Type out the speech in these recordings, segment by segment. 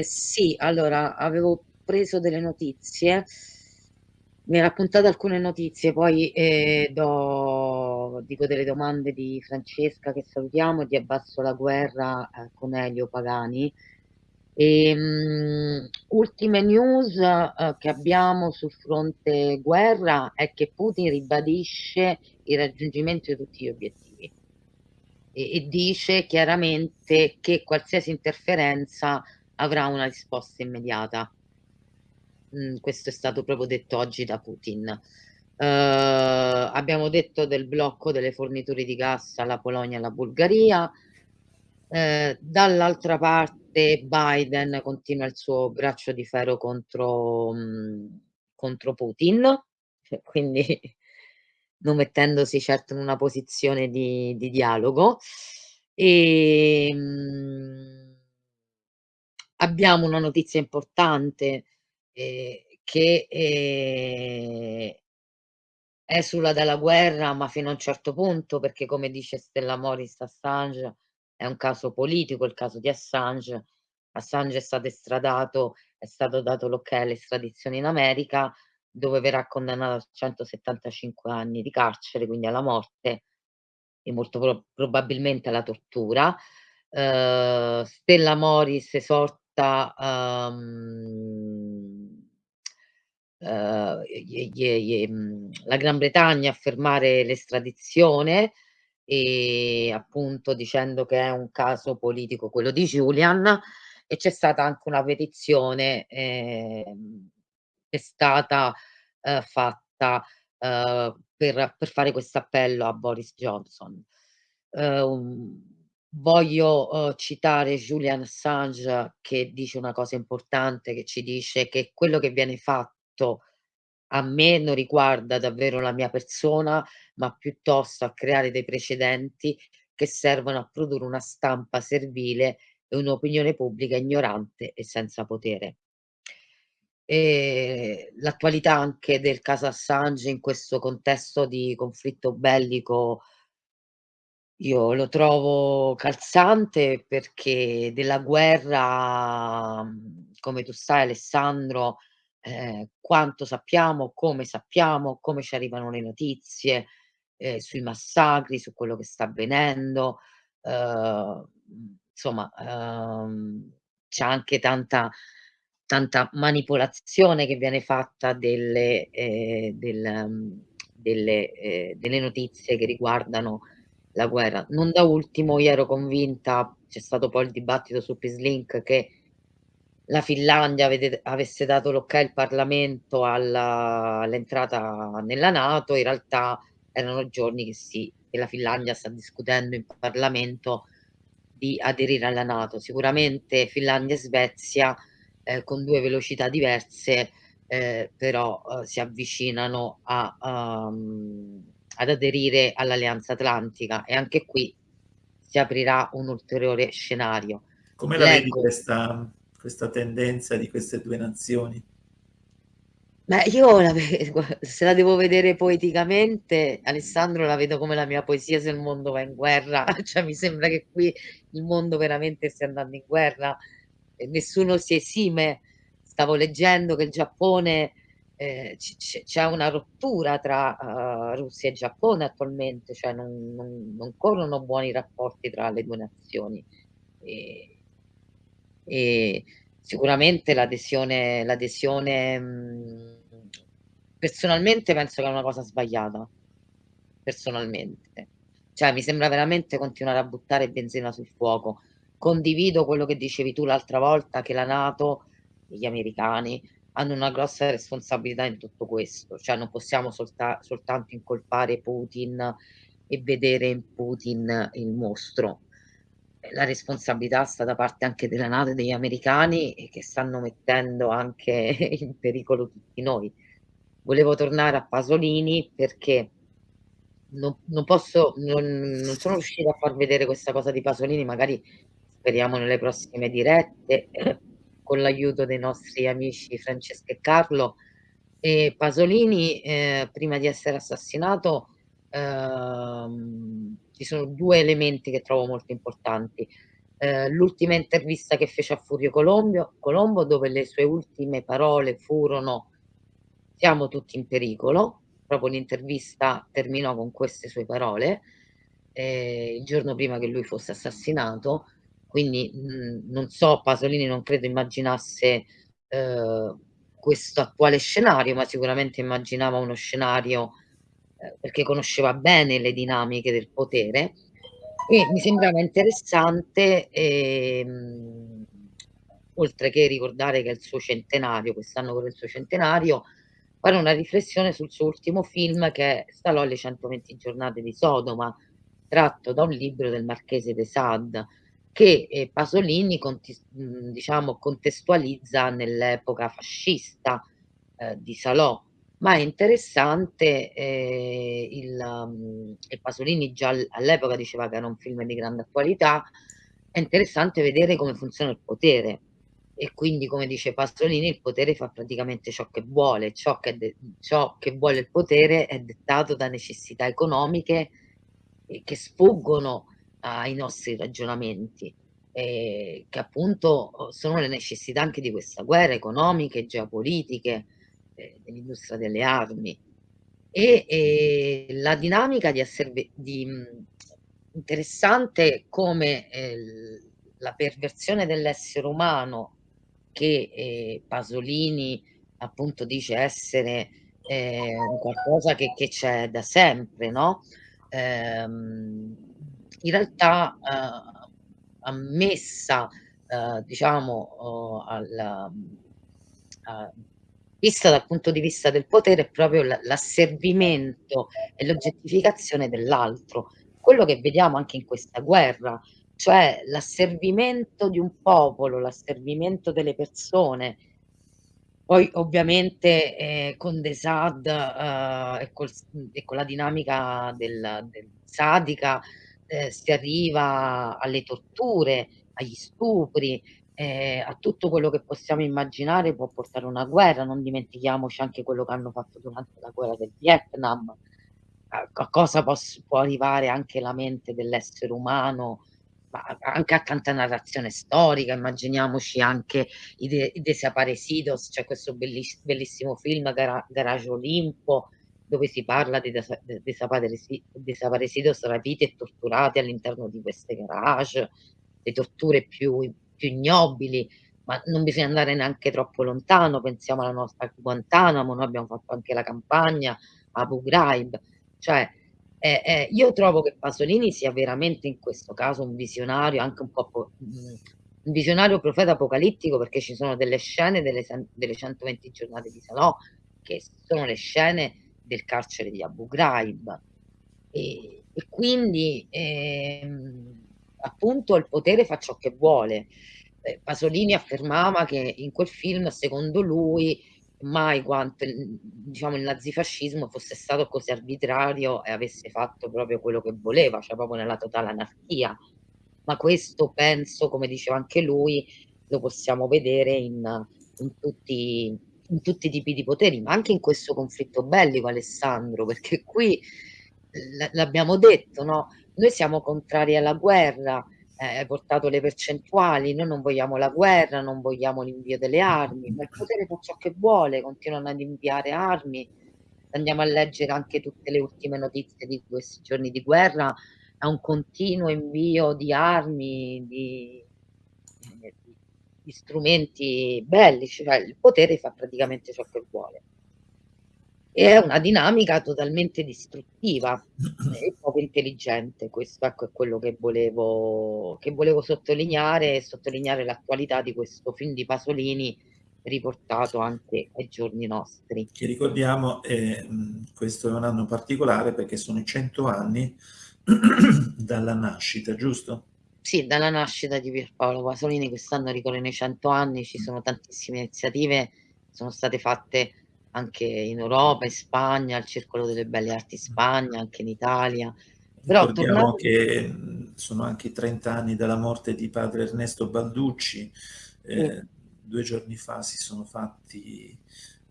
Sì, allora avevo preso delle notizie, mi hai raccontato alcune notizie, poi, ehm, do dico delle domande di Francesca che salutiamo, di Abbasso la guerra, ehm, con Elio Pagani. Ehm, ultime news, uhm, che abbiamo sul fronte guerra è che Putin ribadisce il raggiungimento di tutti gli obiettivi e e dice chiaramente che qualsiasi interferenza avrà una risposta immediata. Mhmm, questo è stato proprio detto oggi da Putin. Uhm, abbiamo detto del blocco delle forniture di gas alla Polonia e alla Bulgaria. Ehm, dall'altra parte Biden continua il suo braccio di ferro contro mhmm, contro Putin, quindi non mettendosi certo in una posizione di di dialogo. Ehm, abbiamo una notizia importante, ehm, che, ehm esula dalla guerra, ma fino a un certo punto, perché come dice Stella Moris Assange è un caso politico il caso di Assange. Assange è stato estradato è stato dato l'ok all'estradizione in America, dove verrà condannato a 175 anni di carcere, quindi alla morte e molto pro probabilmente alla tortura. Uhm, Stella Moris esorta, uhm uhm, gli gli gli mhmm, la Gran Bretagna a fermare l'estradizione, ehm, appunto dicendo che è un caso politico quello di Julian e c'è stata anche una petizione, ehm, è stata, uhm, fatta, uhm, per per fare questo appello a Boris Johnson. Uhm, voglio, uhm, citare Julian Assange che dice una cosa importante, che ci dice che quello che viene fatto a me non riguarda davvero la mia persona, ma piuttosto a creare dei precedenti che servono a produrre una stampa servile e un'opinione pubblica ignorante e senza potere. L'attualità anche del caso Assange in questo contesto di conflitto bellico io lo trovo calzante perché della guerra, mhmm, come tu sai Alessandro, ehm, quanto sappiamo, come sappiamo, come ci arrivano le notizie, ehm, sui massacri, su quello che sta avvenendo, uhm, insomma, uhm, c'è anche tanta tanta manipolazione che viene fatta delle ehm, del mhmm, delle ehm, delle notizie che riguardano la guerra. Non da ultimo io ero convinta, c'è stato poi il dibattito su Peacelink, che la Finlandia avete avesse dato l'ok il Parlamento all'entrata nella NATO, in realtà erano giorni che sì, che la Finlandia sta discutendo in Parlamento di aderire alla NATO. Sicuramente Finlandia e Svezia, ehm, con 2 velocità diverse, ehm, però, uhm, si avvicinano a uhm, ad aderire all'Alleanza Atlantica e anche qui si aprirà un ulteriore scenario. Come la vedi Leggo questa questa tendenza di queste 2 nazioni? Beh, io la se la devo vedere poeticamente, Alessandro, la vedo come la mia poesia se il mondo va in guerra, cioè mi sembra che qui il mondo veramente stia andando in guerra e nessuno si esime. Stavo leggendo che il Giappone c c'è una rottura tra, uhm, Russia e Giappone attualmente, cioè non non non corrono buoni rapporti tra le 2 nazioni. Ehm e sicuramente l'adesione mhmm, personalmente penso che è una cosa sbagliata. Personalmente. Cioè mi sembra veramente continuare a buttare benzina sul fuoco. Condivido quello che dicevi tu l'altra volta, che la NATO e gli americani hanno una grossa responsabilità in tutto questo, cioè non possiamo solta soltanto incolpare Putin e vedere in Putin il mostro. Ehm, la responsabilità sta da parte anche della NATO e degli americani e che stanno mettendo anche in pericolo tutti noi. Volevo tornare a Pasolini perché no non posso non non sono riuscita a far vedere questa cosa di Pasolini, magari speriamo nelle prossime dirette con l'aiuto dei nostri amici Francesca e Carlo. Ehm, Pasolini, ehm, prima di essere assassinato, uhm, ci sono 2 elementi che trovo molto importanti. eh, l'ultima intervista che fece a Furio Colombio, Colombo, dove le sue ultime parole furono siamo tutti in pericolo, proprio l'intervista terminò con queste sue parole, eh, il giorno prima che lui fosse assassinato, quindi mh, non so, Pasolini non credo immaginasse eh, questo attuale scenario, ma sicuramente immaginava uno scenario eh, perché conosceva bene le dinamiche del potere. E mi sembrava interessante, ehm, oltre che ricordare che è il suo centenario, quest'anno per il suo centenario, fare una riflessione sul suo ultimo film che è Stalò alle 120 giornate di Sodoma, tratto da un libro del Marchese de Sade, che eh, Pasolini diciamo, contestualizza nell'epoca fascista eh, di Salò, ma è interessante eh, il, um, e Pasolini già all'epoca diceva che era un film di grande attualità, è interessante vedere come funziona il potere. E quindi come dice Pasolini il potere fa praticamente ciò che vuole, ciò che, ciò che vuole il potere è dettato da necessità economiche che sfuggono ai nostri ragionamenti, eh, che appunto sono le necessità anche di questa guerra economiche, geopolitiche, eh, dell'industria delle armi e, e, la dinamica di essere di, interessante come eh, la perversione dell'essere umano che eh, Pasolini appunto dice essere eh, qualcosa che, che c'è da sempre, no? Ehm, in realtà eh, ammessa eh, diciamo oh, al, vista dal punto di vista del potere, è proprio l'asservimento e l'oggettificazione dell'altro. Quello che vediamo anche in questa guerra, cioè l'asservimento di un popolo, l'asservimento delle persone. Poi ovviamente eh, con De Sad eh, e, col, e, con la dinamica del, del sadica eh, si arriva alle torture, agli stupri, eh, a tutto quello che possiamo immaginare può portare una guerra, non dimentichiamoci anche quello che hanno fatto durante la guerra del Vietnam, a, a cosa posso, può arrivare anche la mente dell'essere umano, ma anche a tanta narrazione storica, immaginiamoci anche i, de, i Desaparecidos, c'è questo belliss bellissimo film Gara, Garage Olimpo, dove si parla di desaparecidos rapiti e torturati all'interno di queste garage, le torture più più ignobili, ma non bisogna andare neanche troppo lontano, pensiamo alla nostra Guantanamo, noi abbiamo fatto anche la campagna Abu Ghraib, cioè eh, eh, io trovo che Pasolini sia veramente in questo caso un visionario, anche un po' mm, un visionario profeta apocalittico perché ci sono delle scene delle, delle 120 giornate di Salò che sono le scene del carcere di Abu Ghraib e, e quindi ehm, appunto il potere fa ciò che vuole. Eh, Pasolini affermava che in quel film, secondo lui, mai quanto diciamo, il nazifascismo fosse stato così arbitrario e avesse fatto proprio quello che voleva, cioè proprio nella totale anarchia. Ma questo penso, come diceva anche lui, lo possiamo vedere in, in, tutti, in tutti i tipi di poteri, ma anche in questo conflitto bellico, Alessandro, perché qui l'abbiamo detto, no? Noi siamo contrari alla guerra, eh, hai portato le percentuali, noi non vogliamo la guerra, non vogliamo l'invio delle armi, ma il potere fa ciò che vuole, continuano ad inviare armi. Andiamo a leggere anche tutte le ultime notizie di questi giorni di guerra, è un continuo invio di armi, di, di strumenti bellici, cioè il potere fa praticamente ciò che vuole e è una dinamica totalmente distruttiva e poco intelligente. Questo ecco, è quello che volevo, che volevo sottolineare e sottolineare l'attualità di questo film di Pasolini riportato anche ai giorni nostri. Che ricordiamo, eh, questo è un anno particolare perché sono i 100 anni dalla nascita, giusto? Sì, dalla nascita di Pierpaolo Pasolini, quest'anno ricorrono i 100 anni, ci sono tantissime iniziative, sono state fatte anche in Europa, in Spagna, al Circolo delle Belle Arti in Spagna, anche in Italia. Però Ricordiamo tornando... che sono anche i 30 anni dalla morte di padre Ernesto Balducci, eh, sì. due giorni fa si sono fatti,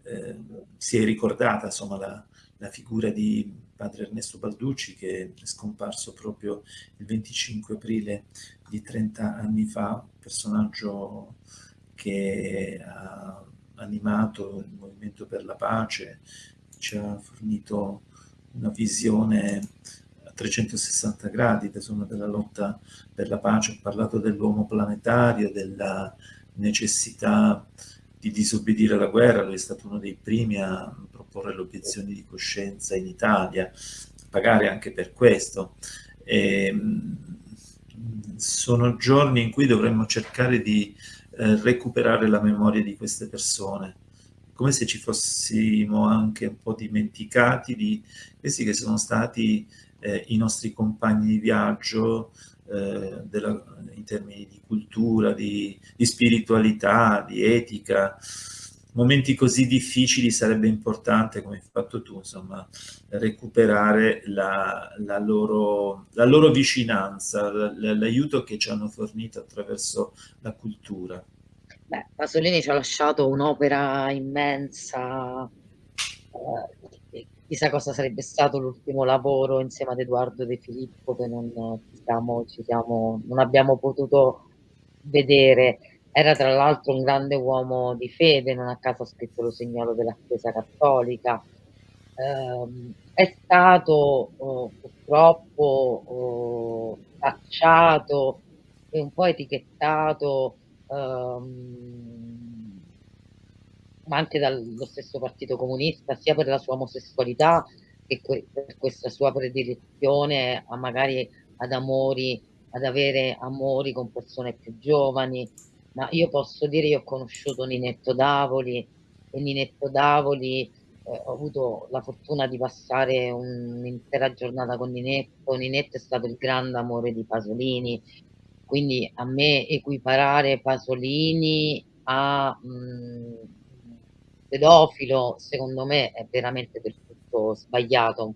eh, si è ricordata insomma la, la figura di padre Ernesto Balducci che è scomparso proprio il 25 aprile di 30 anni fa, personaggio che ha animato il Movimento per la Pace, ci ha fornito una visione a 360 gradi insomma, della lotta per la pace, ha parlato dell'uomo planetario, della necessità di disobbedire alla guerra, lui è stato uno dei primi a proporre le obiezioni di coscienza in Italia, pagare anche per questo. E, ehm, sono giorni in cui dovremmo cercare di eh, recuperare la memoria di queste persone, come se ci fossimo anche un po' dimenticati di questi che sono stati eh, i nostri compagni di viaggio, eh, della, in termini di cultura, di, di, spiritualità, di etica. Momenti così difficili sarebbe importante, come hai fatto tu, insomma, recuperare la, la, loro, la loro vicinanza, l'aiuto che ci hanno fornito attraverso la cultura. Beh, Pasolini ci ha lasciato un'opera immensa, eh, chissà cosa sarebbe stato l'ultimo lavoro insieme ad Edoardo De Filippo che non, ci siamo, non abbiamo potuto vedere. Era tra l'altro un grande uomo di fede, non a caso ha scritto lo segnalo della Chiesa Cattolica. Eh, è stato oh, purtroppo oh, tacciato e un po' etichettato ehm, ma anche dallo stesso partito comunista, sia per la sua omosessualità che per questa sua predilezione a magari ad amori, ad avere amori con persone più giovani, ma io posso dire, io ho conosciuto Ninetto Davoli e Ninetto Davoli, eh, ho avuto la fortuna di passare un'intera giornata con Ninetto, Ninetto è stato il grande amore di Pasolini, quindi a me equiparare Pasolini a mh, mm, pedofilo, secondo me è veramente del tutto sbagliato.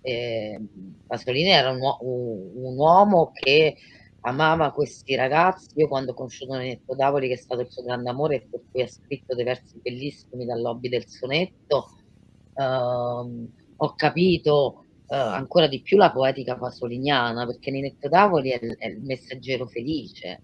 Eh, Pasolini era un, un, uomo che amava questi ragazzi. Io quando ho conosciuto Nenetto Davoli, che è stato il suo grande amore e per cui ha scritto dei versi bellissimi dal lobby del sonetto, ehm, ho capito eh, ancora di più la poetica pasoliniana, perché Ninetto Davoli è, è il messaggero felice,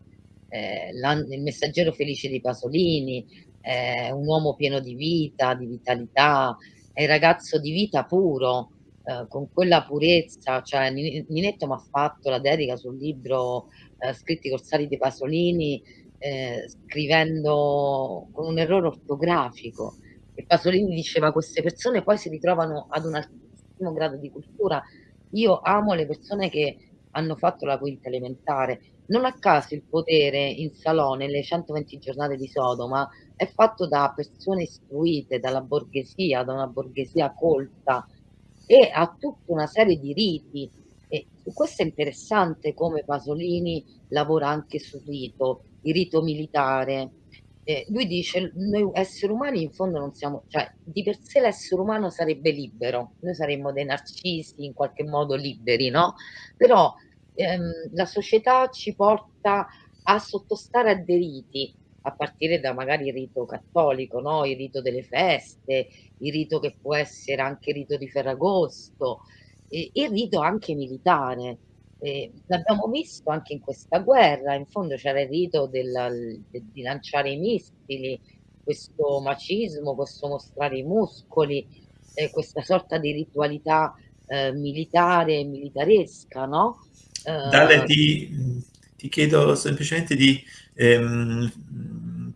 eh, il messaggero felice di Pasolini, è un uomo pieno di vita, di vitalità, è il ragazzo di vita puro, eh, con quella purezza, cioè Ninetto mi ha fatto la dedica sul libro eh, Scritti corsari di Pasolini, eh, scrivendo con un errore ortografico. E Pasolini diceva queste persone poi si ritrovano ad un altissimo grado di cultura. Io amo le persone che hanno fatto la quinta elementare. Non a caso il potere in Salone, le 120 giornate di Sodoma, è fatto da persone istruite, dalla borghesia, da una borghesia colta e ha tutta una serie di riti. E questo è interessante come Pasolini lavora anche sul rito, il rito militare. Eh, lui dice, noi esseri umani in fondo non siamo, cioè di per sé l'essere umano sarebbe libero, noi saremmo dei narcisi in qualche modo liberi, no? Però ehm, la società ci porta a sottostare a dei riti, a partire da magari il rito cattolico, no? il rito delle feste, il rito che può essere anche il rito di Ferragosto, e il rito anche militare. Eh, l'abbiamo visto anche in questa guerra, in fondo c'era il rito della, de, di lanciare i missili, questo macismo, questo mostrare i muscoli, eh, questa sorta di ritualità eh, militare, militaresca, no? Dale, ti, ti chiedo semplicemente di ehm,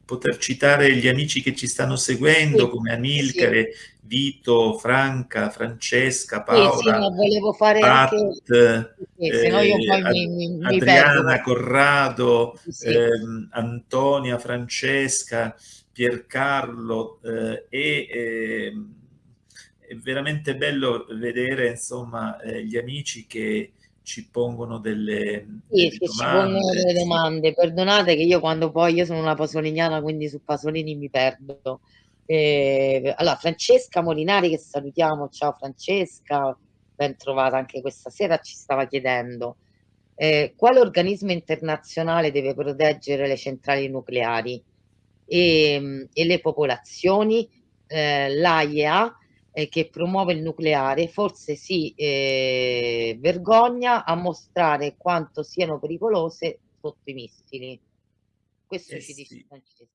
poter citare gli amici che ci stanno seguendo, sì, come Amilcare, sì. Vito, Franca, Francesca, Paola, sì, sì, volevo fare Pat, anche... eh, no io poi mi, mi, Adriana, mi Corrado, ehm, Antonia, Francesca, Piercarlo eh, e... Eh, è veramente bello vedere insomma eh, gli amici che ci pongono delle, sì, delle domande. Ci pongono delle domande. Perdonate che io quando poi, io sono una pasoliniana, quindi su Pasolini mi perdo. Eh, allora, Francesca Molinari, che salutiamo, ciao Francesca, ben trovata anche questa sera, ci stava chiedendo eh, quale organismo internazionale deve proteggere le centrali nucleari e, e le popolazioni, eh, l'AIEA e che promuove il nucleare forse si, ehm, vergogna a mostrare quanto siano pericolose sotto i missili. Questo Eh ci dice sì. Frances